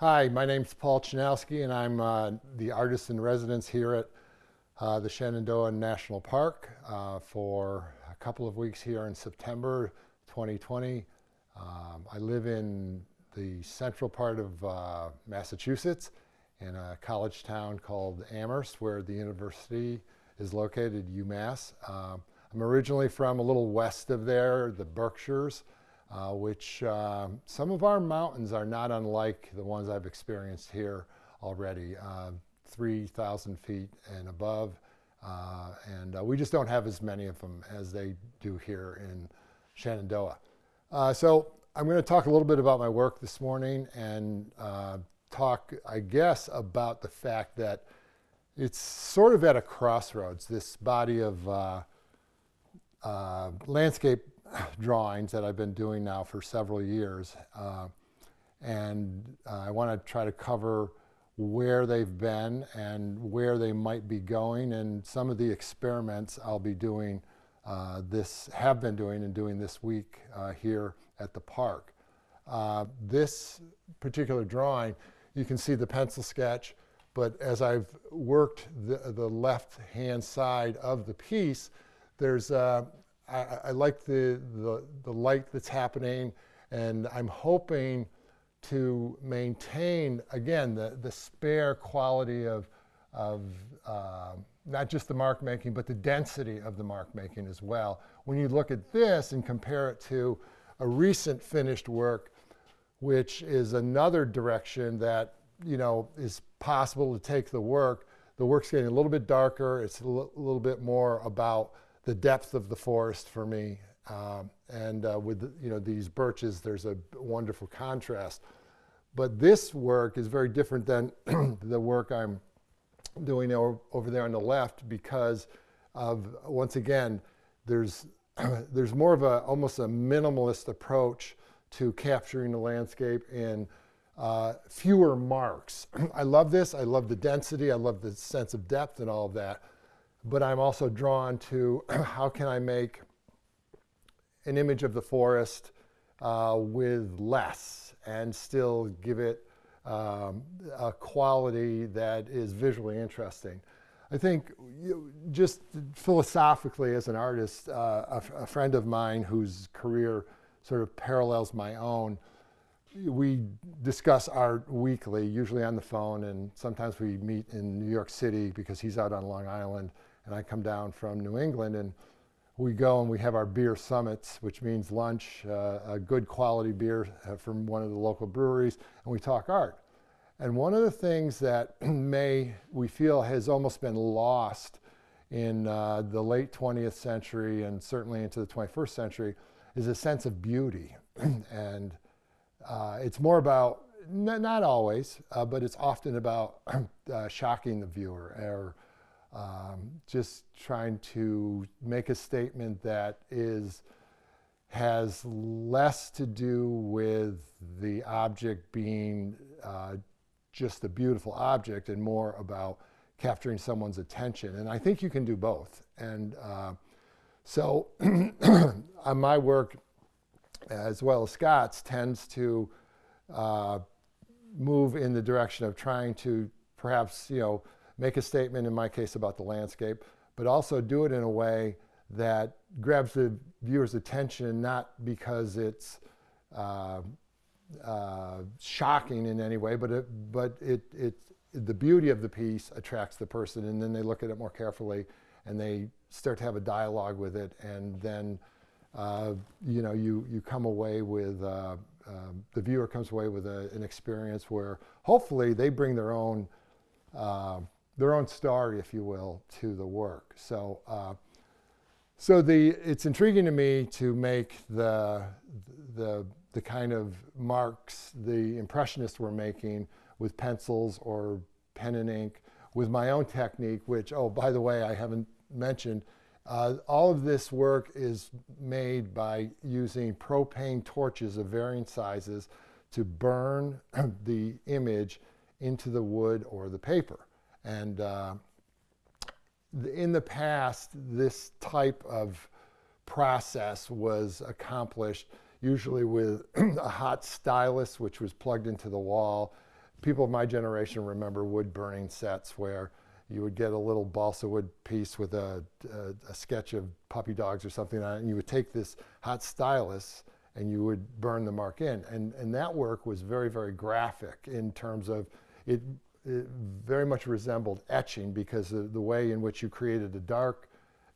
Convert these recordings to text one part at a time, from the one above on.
Hi, my name's Paul Chrzanowski, and I'm uh, the artist in residence here at uh, the Shenandoah National Park uh, for a couple of weeks here in September 2020. Um, I live in the central part of uh, Massachusetts in a college town called Amherst, where the university is located, UMass. Um, I'm originally from a little west of there, the Berkshires uh, which uh, some of our mountains are not unlike the ones I've experienced here already, uh, 3,000 feet and above. Uh, and uh, we just don't have as many of them as they do here in Shenandoah. Uh, so I'm going to talk a little bit about my work this morning and talk, I guess, about the fact that it's sort of at a crossroads, this body of landscape drawings that I've been doing now for several years. Uh, and uh, I want to try to cover where they've been and where they might be going and some of the experiments I'll be doing uh, this, have been doing and doing this week uh, here at the park. Uh, this particular drawing, you can see the pencil sketch, but as I've worked the, the left-hand side of the piece, there's uh, I, I like the, the, the light that's happening, and I'm hoping to maintain, again, the, the spare quality of, of uh, not just the mark making, but the density of the mark making as well. When you look at this and compare it to a recent finished work, which is another direction that you know is possible to take the work. The work's getting a little bit darker. It's a little bit more about the depth of the forest for me. Um, and uh, with you know these birches, there's a wonderful contrast. But this work is very different than the work I'm doing over there on the left because of once again there's there's more of a almost a minimalist approach to capturing the landscape in uh, fewer marks. I love this. I love the density. I love the sense of depth and all of that but I'm also drawn to how can I make an image of the forest uh, with less and still give it um, a quality that is visually interesting. I think you, just philosophically as an artist, uh, a, a, friend of mine whose career sort of parallels my own, we discuss art weekly, usually on the phone, and sometimes we meet in New York City because he's out on Long Island and I come down from New England and we go and we have our beer summits, which means lunch, uh, a good quality beer uh, from one of the local breweries, and we talk art. And one of the things that may we feel has almost been lost in uh, the late 20th century and certainly into the 21st century is a sense of beauty. and uh, it's more about, not always, uh, but it's often about uh, shocking the viewer or um, just trying to make a statement that is has less to do with the object being uh, just a beautiful object and more about capturing someone's attention. And I think you can do both. And uh, so on my work, as well as Scott's, tends to uh, move in the direction of trying to perhaps, you know, make a statement, in my case, about the landscape, but also do it in a way that grabs the viewer's attention, not because it's uh, uh, shocking in any way, but it, but it, it, the beauty of the piece attracts the person, and then they look at it more carefully, and they start to have a dialogue with it, and then uh, you know you you come away with uh, um, the viewer comes away with a, an experience where hopefully they bring their own uh, their own story, if you will, to the work. So, uh, so the, it's intriguing to me to make the, the, the kind of marks the Impressionists were making with pencils or pen and ink with my own technique, which, oh, by the way, I haven't mentioned, uh, all of this work is made by using propane torches of varying sizes to burn the image into the wood or the paper. And uh, in the past, this type of process was accomplished usually with a hot stylus, which was plugged into the wall. people of my generation remember wood burning sets where you would get a little balsa wood piece with a, a, a, sketch of puppy dogs or something on it, and you would take this hot stylus and you would burn the mark in. And, and that work was very, very graphic in terms of it, it very much resembled etching because of the way in which you created a dark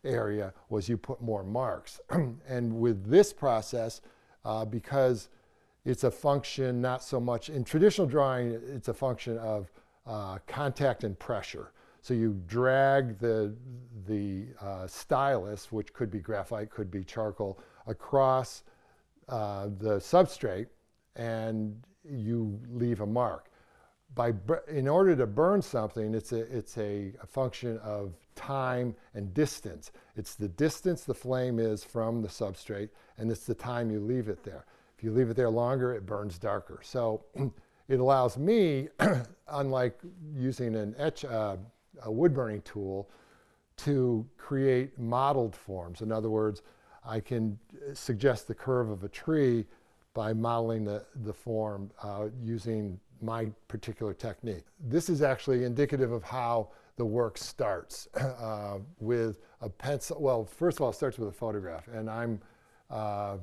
area was you put more marks. and with this process, uh, because it's a function not so much, in traditional drawing, it's a function of uh, contact and pressure. So you drag the, the uh, stylus, which could be graphite, could be charcoal, across uh, the substrate and you leave a mark. By, in order to burn something, it's, a, it's a, a function of time and distance. It's the distance the flame is from the substrate, and it's the time you leave it there. If you leave it there longer, it burns darker. So it allows me, unlike using an etch, uh, a wood burning tool, to create modeled forms. In other words, I can suggest the curve of a tree by modeling the, the form uh, using my particular technique. This is actually indicative of how the work starts uh, with a pencil. Well, first of all, it starts with a photograph, and I'm uh,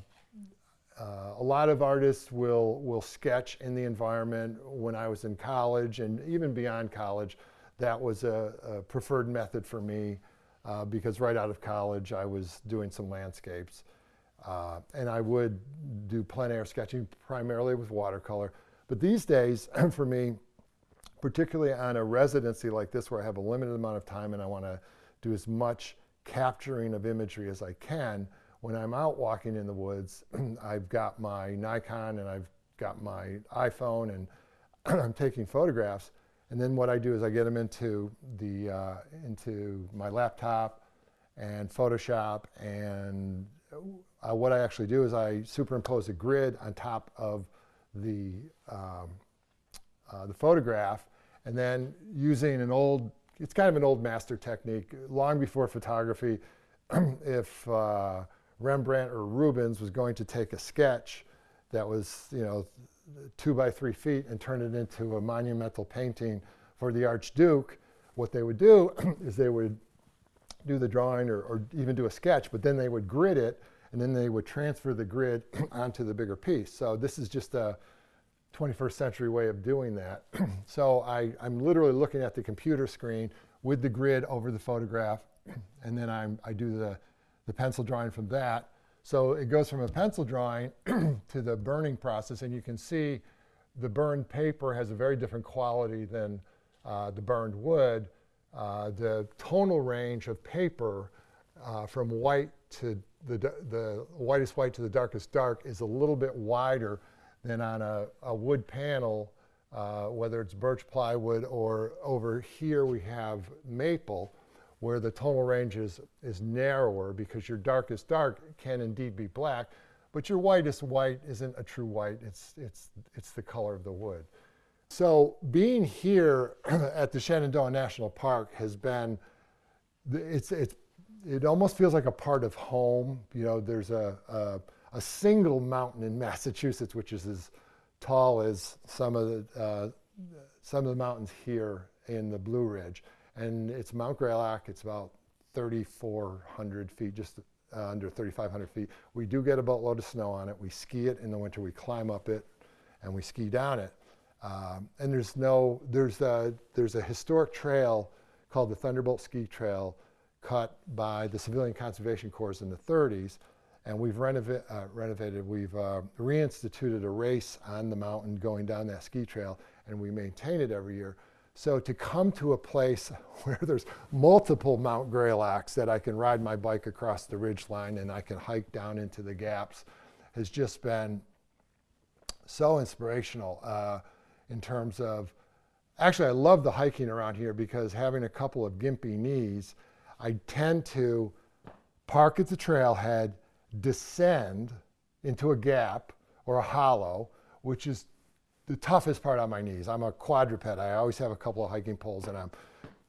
uh, a lot of artists will will sketch in the environment. When I was in college and even beyond college, that was a, a preferred method for me uh, because right out of college I was doing some landscapes. Uh, and I would do plein air sketching primarily with watercolor. But these days, for me, particularly on a residency like this where I have a limited amount of time and I want to do as much capturing of imagery as I can, when I'm out walking in the woods, I've got my Nikon and I've got my iPhone and I'm taking photographs. And then what I do is I get them into, the, uh, into my laptop and Photoshop. And uh, what I actually do is I superimpose a grid on top of the, um, uh, the photograph. And then using an old, it's kind of an old master technique, long before photography, if uh, Rembrandt or Rubens was going to take a sketch that was, you know, two by three feet and turn it into a monumental painting for the Archduke, what they would do is they would do the drawing or, or, even do a sketch, but then they would grid it and then they would transfer the grid onto the bigger piece. So this is just a 21st century way of doing that. so I, I'm literally looking at the computer screen with the grid over the photograph, and then I'm, I do the, the pencil drawing from that. So it goes from a pencil drawing to the burning process, and you can see the burned paper has a very different quality than uh, the burned wood. Uh, the tonal range of paper uh, from white to the, the whitest white to the darkest dark is a little bit wider than on a, a wood panel, uh, whether it's birch plywood or over here we have maple where the tonal range is, is narrower because your darkest dark can indeed be black, but your whitest white isn't a true white, it's, it's, it's the color of the wood. So being here at the Shenandoah National Park has been, it's, it's, it almost feels like a part of home. You know, there's a, a, a single mountain in Massachusetts which is as tall as some of the, uh, some of the mountains here in the Blue Ridge and it's Mount Greylock. It's about 3,400 feet, just uh, under 3,500 feet. We do get a boatload of snow on it. We ski it in the winter. We climb up it, and we ski down it. Um, and there's no, there's a, there's a historic trail called the Thunderbolt Ski Trail cut by the Civilian Conservation Corps in the 30s. And we've uh, renovated, we've uh, reinstituted a race on the mountain going down that ski trail, and we maintain it every year. So to come to a place where there's multiple Mount Greylocks that I can ride my bike across the ridge line and I can hike down into the gaps has just been so inspirational uh, in terms of, actually I love the hiking around here because having a couple of gimpy knees, I tend to park at the trailhead, descend into a gap or a hollow, which is the toughest part on my knees. I'm a quadruped. I always have a couple of hiking poles and I'm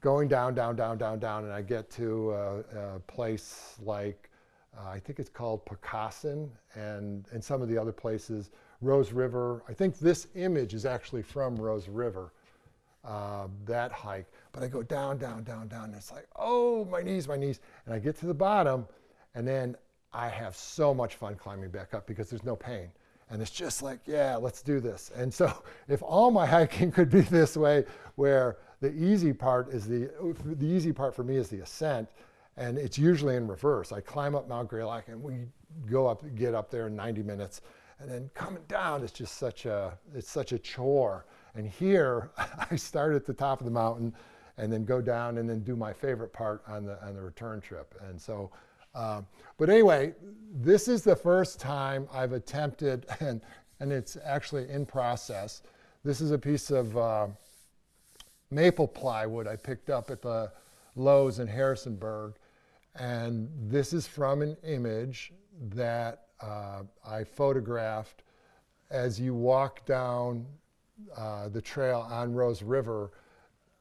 going down, down, down, down, down, and I get to a, a place like Uh, I think it's called Pocosin and, and some of the other places. Rose River. I think this image is actually from Rose River, uh, that hike. But I go down, down, down, down. And it's like, oh, my knees, my knees. And I get to the bottom, and then I have so much fun climbing back up because there's no pain. And it's just like, yeah, let's do this. And so if all my hiking could be this way, where the easy part is the, the easy part for me is the ascent, and it's usually in reverse. I climb up Mount Greylock and we go up, get up there in 90 minutes. And then coming down is just such a, it's such a chore. And here, I start at the top of the mountain and then go down and then do my favorite part on the, on the return trip. And so, um, but anyway, this is the first time I've attempted, and, and it's actually in process. This is a piece of uh, maple plywood I picked up at the Lowe's in Harrisonburg. And this is from an image that uh, I photographed as you walk down uh, the trail on Rose River.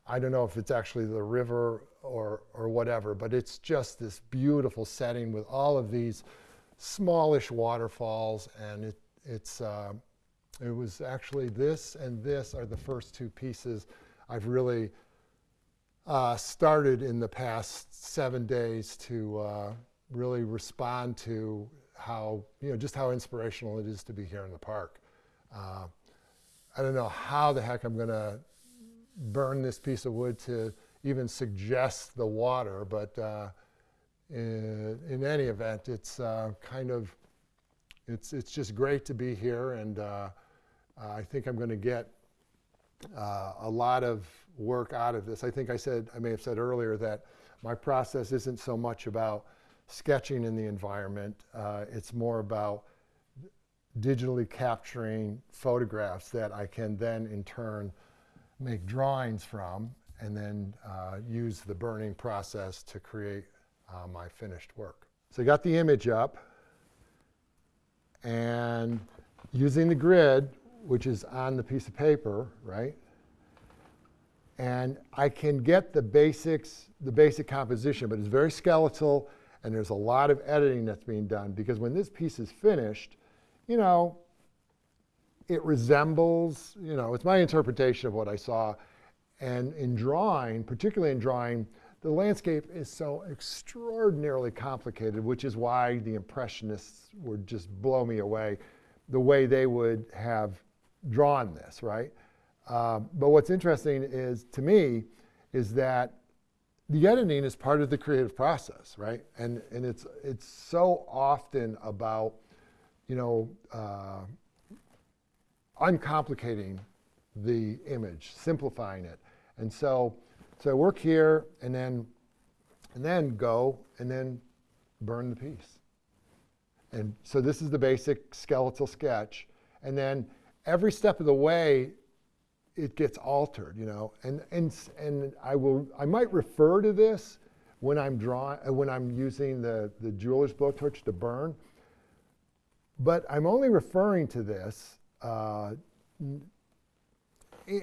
I don't know if it's actually the river or, or whatever, but it's just this beautiful setting with all of these smallish waterfalls. And it, it's, uh, it was actually this and this are the first two pieces I've really uh, started in the past seven days to uh, really respond to how, you know, just how inspirational it is to be here in the park. Uh, I don't know how the heck I'm going to burn this piece of wood to even suggest the water, but uh, in, in, any event, it's uh, kind of, it's, it's just great to be here and uh, I think I'm going to get uh, a lot of work out of this. I think I said, I may have said earlier that my process isn't so much about sketching in the environment. Uh, it's more about digitally capturing photographs that I can then in turn make drawings from and then uh, use the burning process to create uh, my finished work. So I got the image up and using the grid, which is on the piece of paper, right? And I can get the basics, the basic composition, but it's very skeletal and there's a lot of editing that's being done because when this piece is finished, you know, it resembles, you know, it's my interpretation of what I saw. And in drawing, particularly in drawing, the landscape is so extraordinarily complicated, which is why the Impressionists would just blow me away, the way they would have drawn this, right? Uh, but what's interesting is, to me, is that the editing is part of the creative process, right? And, and it's, it's so often about, you know, uh, uncomplicating the image, simplifying it. And so, so work here and then, and then go and then burn the piece. And so this is the basic skeletal sketch. And then every step of the way, it gets altered, you know. And, and, and I, will, I might refer to this when I'm drawing, when I'm using the, the jeweler's blowtorch to burn. But I'm only referring to this uh, in,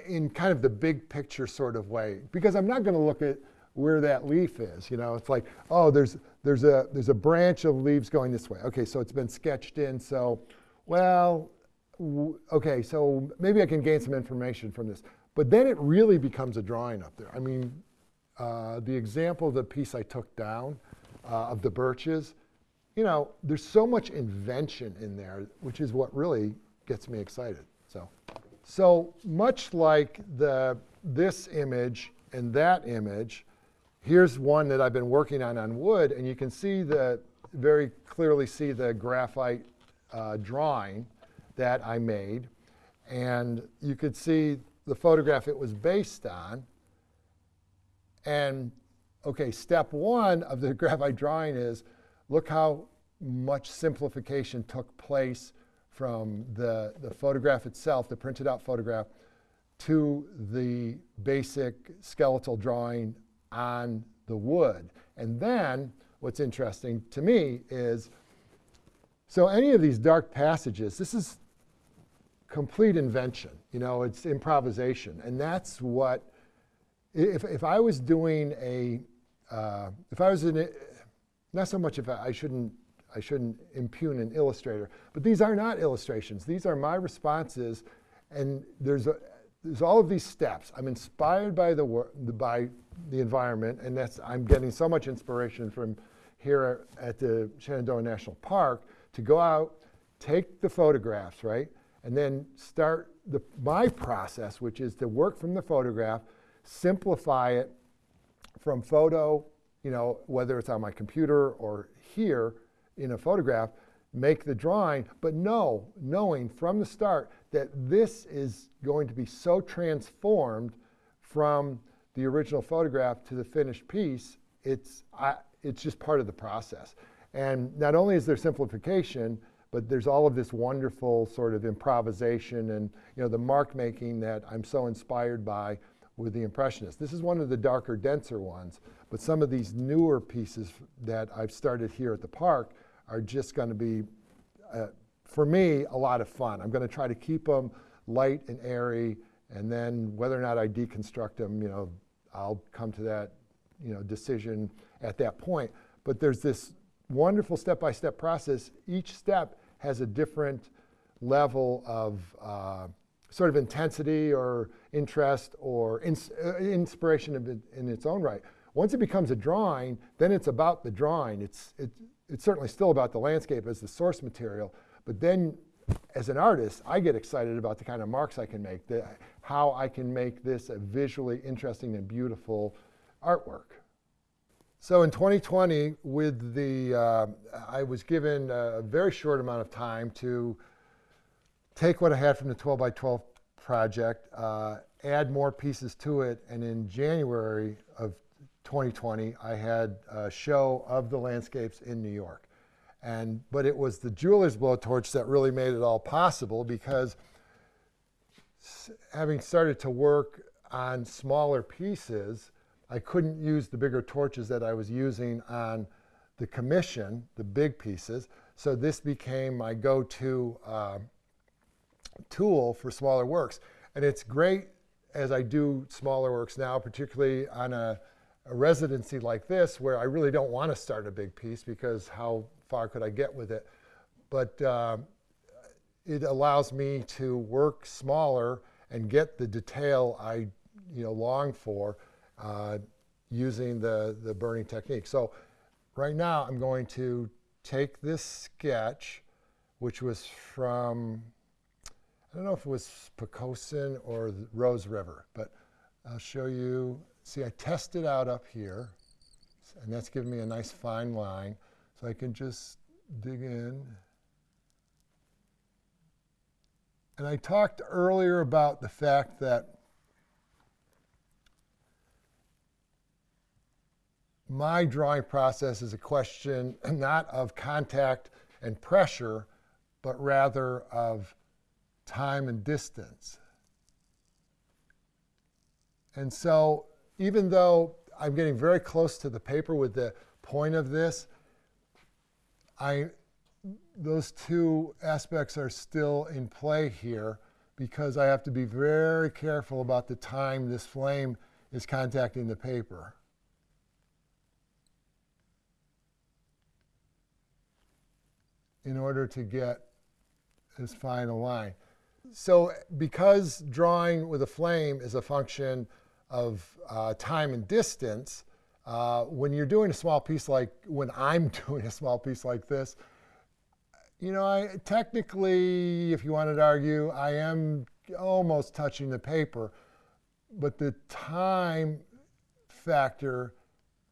in kind of the big picture sort of way, because I'm not going to look at where that leaf is. You know, it's like, oh, there's, there's, a, there's a branch of leaves going this way. Okay, so it's been sketched in. So, well, okay, so maybe I can gain some information from this. But then it really becomes a drawing up there. I mean, uh, the example of the piece I took down uh, of the birches, you know, there's so much invention in there, which is what really gets me excited. So, so much like the, this image and that image, here's one that I've been working on on wood, and you can see the, very clearly see the graphite uh, drawing that I made. And you could see the photograph it was based on. And okay, step one of the graphite drawing is look how much simplification took place from the, the photograph itself, the printed out photograph, to the basic skeletal drawing on the wood. And then what's interesting to me is, so any of these dark passages, this is complete invention. You know, it's improvisation. And that's what, if, if I was doing a, uh, if I was in, a, not so much if I, shouldn't I shouldn't impugn an illustrator. But these are not illustrations. These are my responses, and there's a, there's all of these steps. I'm inspired by the by the environment, and that's I'm getting so much inspiration from here at the Shenandoah National Park to go out, take the photographs, right, and then start the my process, which is to work from the photograph, simplify it from photo, you know, whether it's on my computer or here in a photograph, make the drawing, but know, knowing from the start that this is going to be so transformed from the original photograph to the finished piece, it's, I, it's just part of the process. And not only is there simplification, but there's all of this wonderful sort of improvisation and you know the mark making that I'm so inspired by with the Impressionists. This is one of the darker, denser ones, but some of these newer pieces that I've started here at the park are just going to be, uh, for me, a lot of fun. I'm going to try to keep them light and airy, and then whether or not I deconstruct them, you know, I'll come to that, you know, decision at that point. But there's this wonderful step-by-step process. Each step has a different level of uh, sort of intensity or interest or ins uh, inspiration in, in its own right. Once it becomes a drawing, then it's about the drawing. It's, it, it's certainly still about the landscape as the source material, but then as an artist, I get excited about the kind of marks I can make, the, how I can make this a visually interesting and beautiful artwork. So in 2020, with the, uh, I was given a very short amount of time to take what I had from the 12 by 12 project, uh, add more pieces to it, and in January of 2020, I had a show of the landscapes in New York. And, but it was the jeweler's blowtorch that really made it all possible because having started to work on smaller pieces, I couldn't use the bigger torches that I was using on the commission, the big pieces. So this became my go-to uh, tool for smaller works. And it's great as I do smaller works now, particularly on a, a residency like this where I really don't want to start a big piece because how far could I get with it? But uh, it allows me to work smaller and get the detail I you know, long for uh, using the, the burning technique. So right now I'm going to take this sketch, which was from I don't know if it was Pocosin or Rose River, but I'll show you. See, I tested out up here, and that's giving me a nice fine line. So I can just dig in. And I talked earlier about the fact that my drawing process is a question not of contact and pressure, but rather of time and distance. And so even though I'm getting very close to the paper with the point of this, I, those two aspects are still in play here because I have to be very careful about the time this flame is contacting the paper. in order to get this final line so because drawing with a flame is a function of uh, time and distance, uh, when you're doing a small piece like, when I'm doing a small piece like this, you know, I technically, if you wanted to argue, I am almost touching the paper, but the time factor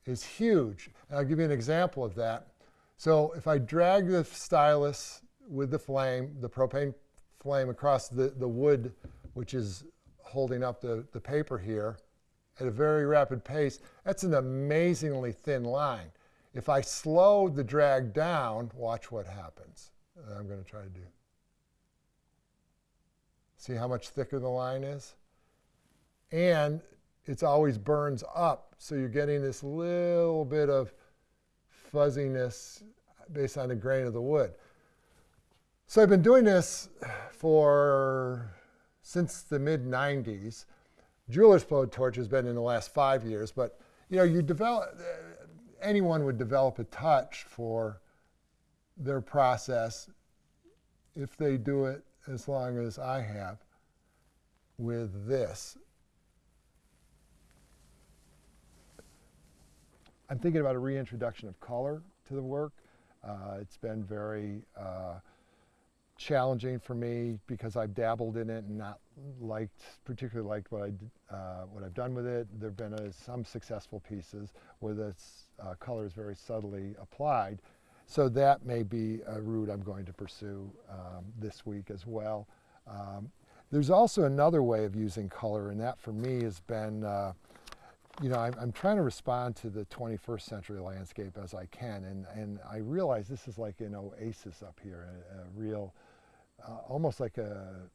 is huge. And I'll give you an example of that. So if I drag the stylus with the flame, the propane flame across the, the wood, which is holding up the, the paper here, at a very rapid pace, that's an amazingly thin line. If I slow the drag down, watch what happens. I'm going to try to do. See how much thicker the line is? And it always burns up, so you're getting this little bit of fuzziness based on the grain of the wood. So I've been doing this for since the mid 90s. Jeweler's blowtorch has been in the last five years, but you know, you develop, anyone would develop a touch for their process, if they do it as long as I have with this, I'm thinking about a reintroduction of color to the work. Uh, it's been very uh, challenging for me because I've dabbled in it and not liked, particularly liked what, I, uh, what I've done with it. There have been uh, some successful pieces where the uh, color is very subtly applied. So that may be a route I'm going to pursue um, this week as well. Um, there's also another way of using color, and that for me has been uh, you know, I'm, I'm, trying to respond to the 21st century landscape as I can, and, and I realize this is like an oasis up here, a, a real, uh, almost like a,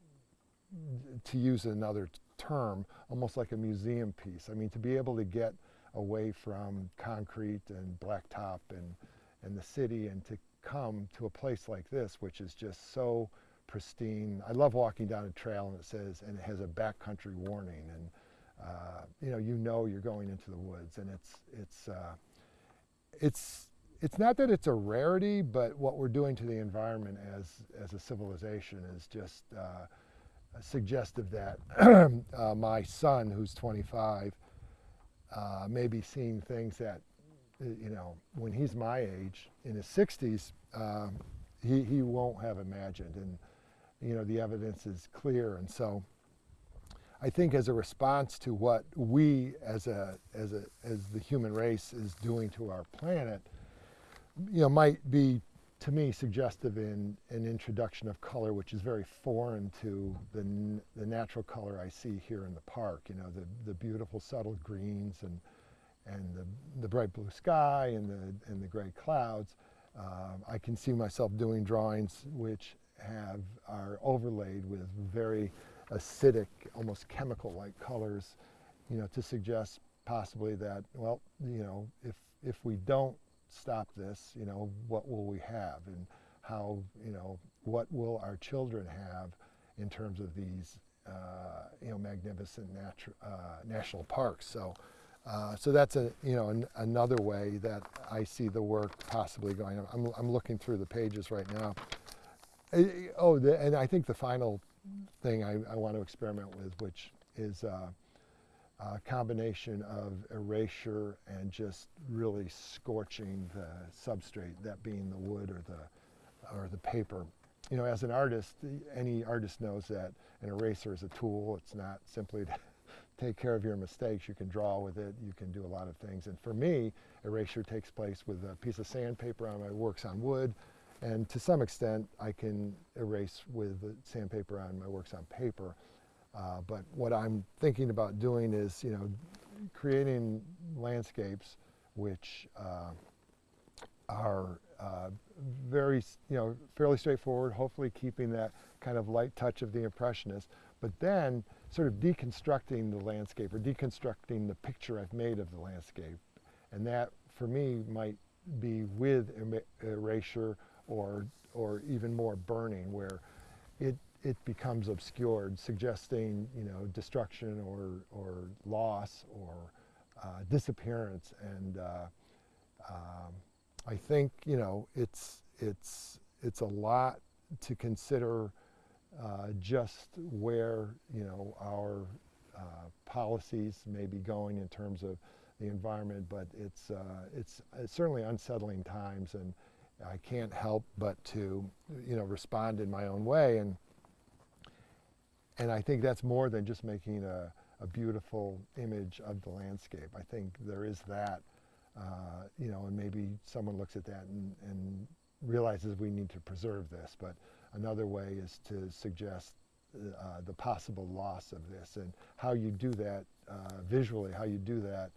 to use another term, almost like a museum piece. I mean, to be able to get away from concrete and blacktop and, and the city and to come to a place like this, which is just so pristine. I love walking down a trail and it says, and it has a backcountry warning. and uh, you know, you know you're going into the woods, and it's it's uh, it's it's not that it's a rarity, but what we're doing to the environment as as a civilization is just uh, suggestive that uh, my son, who's 25, uh, may be seeing things that you know when he's my age in his 60s, um, he he won't have imagined, and you know the evidence is clear, and so. I think as a response to what we as a as a as the human race is doing to our planet, you know, might be to me suggestive in an introduction of color, which is very foreign to the the natural color I see here in the park. You know, the the beautiful subtle greens and and the the bright blue sky and the and the gray clouds. Uh, I can see myself doing drawings which have are overlaid with very acidic, almost chemical-like colors, you know, to suggest possibly that, well, you know, if, if we don't stop this, you know, what will we have and how, you know, what will our children have in terms of these, uh, you know, magnificent natu uh, national parks. So, uh, so that's a, you know, an, another way that I see the work possibly going. I'm, I'm looking through the pages right now. Oh, the, and I think the final thing I, I, want to experiment with, which is uh, a combination of erasure and just really scorching the substrate, that being the wood or the, or the paper. You know, as an artist, any artist knows that an eraser is a tool. It's not simply to take care of your mistakes. You can draw with it. You can do a lot of things. And for me, erasure takes place with a piece of sandpaper on my works on wood, and to some extent, I can erase with sandpaper on my works on paper. Uh, but what I'm thinking about doing is, you know, creating landscapes which uh, are uh, very, you know, fairly straightforward, hopefully keeping that kind of light touch of the Impressionist, but then sort of deconstructing the landscape or deconstructing the picture I've made of the landscape. And that, for me, might be with erasure or, or even more burning where it, it becomes obscured, suggesting you know, destruction or, or loss or uh, disappearance. And uh, um, I think you know, it's, it's, it's a lot to consider uh, just where you know, our uh, policies may be going in terms of the environment, but it's, uh, it's, it's certainly unsettling times. and I can't help but to, you know, respond in my own way. And, and I think that's more than just making a, a beautiful image of the landscape. I think there is that, uh, you know, and maybe someone looks at that and, and realizes we need to preserve this. But another way is to suggest uh, the possible loss of this and how you do that uh, visually, how you do that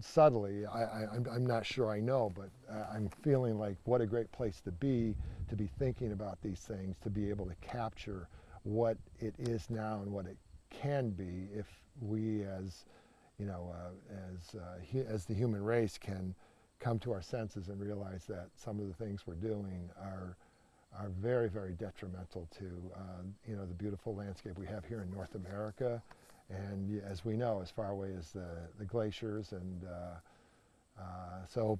subtly, I, am not sure I know, but I'm feeling like what a great place to be, to be thinking about these things, to be able to capture what it is now and what it can be if we as, you know, uh, as, uh, as the human race can come to our senses and realize that some of the things we're doing are, are very, very detrimental to, uh, you know, the beautiful landscape we have here in North America, and as we know, as far away as the, the glaciers. And uh, uh, so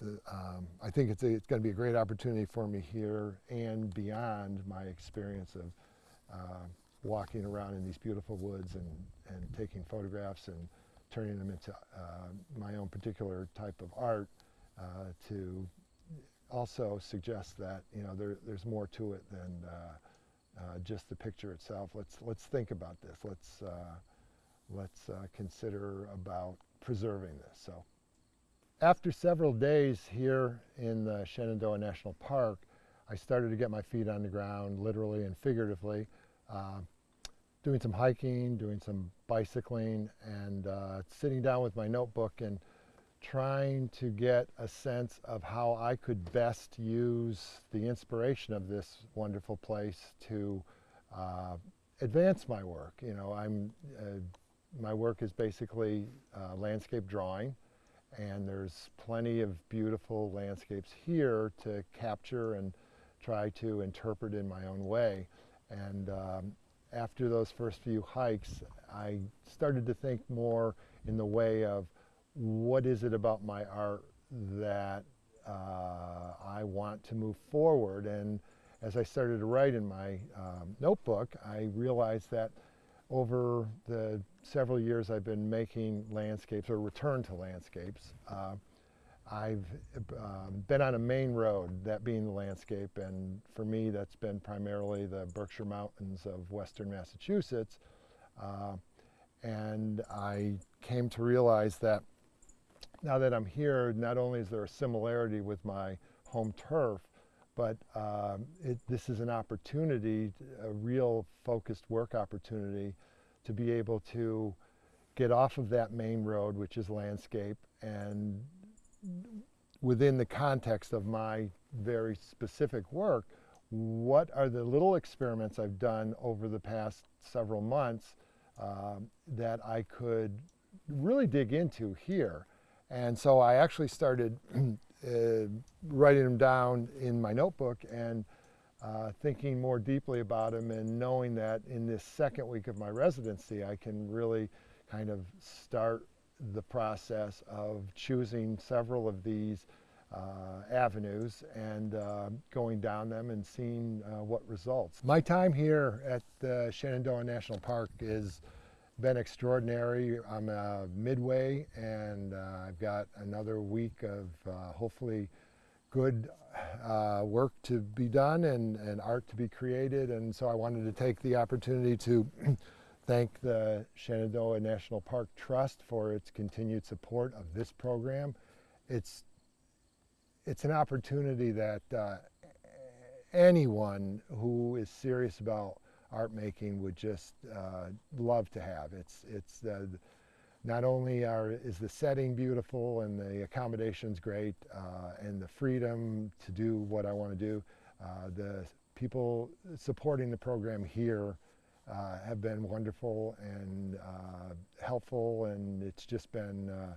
the, um, I think it's, it's going to be a great opportunity for me here and beyond my experience of uh, walking around in these beautiful woods and, and taking photographs and turning them into uh, my own particular type of art uh, to also suggest that you know there, there's more to it than uh, uh, just the picture itself. Let's let's think about this. Let's uh, let's uh, consider about preserving this. So after several days here in the Shenandoah National Park, I started to get my feet on the ground, literally and figuratively, uh, doing some hiking, doing some bicycling, and uh, sitting down with my notebook and trying to get a sense of how I could best use the inspiration of this wonderful place to uh, advance my work. You know, I'm, uh, my work is basically uh, landscape drawing and there's plenty of beautiful landscapes here to capture and try to interpret in my own way. And um, after those first few hikes, I started to think more in the way of what is it about my art that uh, I want to move forward. And as I started to write in my um, notebook, I realized that over the several years I've been making landscapes or return to landscapes, uh, I've um, been on a main road, that being the landscape, and for me that's been primarily the Berkshire Mountains of western Massachusetts. Uh, and I came to realize that now that I'm here, not only is there a similarity with my home turf, but um, it, this is an opportunity, a real focused work opportunity to be able to get off of that main road, which is landscape, and within the context of my very specific work, what are the little experiments I've done over the past several months um, that I could really dig into here. And so I actually started uh, writing them down in my notebook and uh, thinking more deeply about them and knowing that in this second week of my residency, I can really kind of start the process of choosing several of these uh, avenues and uh, going down them and seeing uh, what results. My time here at the Shenandoah National Park has been extraordinary. I'm uh, midway and uh, I've got another week of uh, hopefully good work to be done and, and art to be created and so I wanted to take the opportunity to thank the Shenandoah National Park Trust for its continued support of this program. It's, it's an opportunity that uh, anyone who is serious about art making would just uh, love to have. It's, it's uh, not only are, is the setting beautiful and the accommodations great uh, and the freedom to do what I want to do, uh, the people supporting the program here uh, have been wonderful and uh, helpful and it's just been, uh,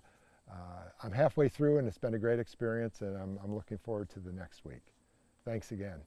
uh, I'm halfway through and it's been a great experience and I'm, I'm looking forward to the next week. Thanks again.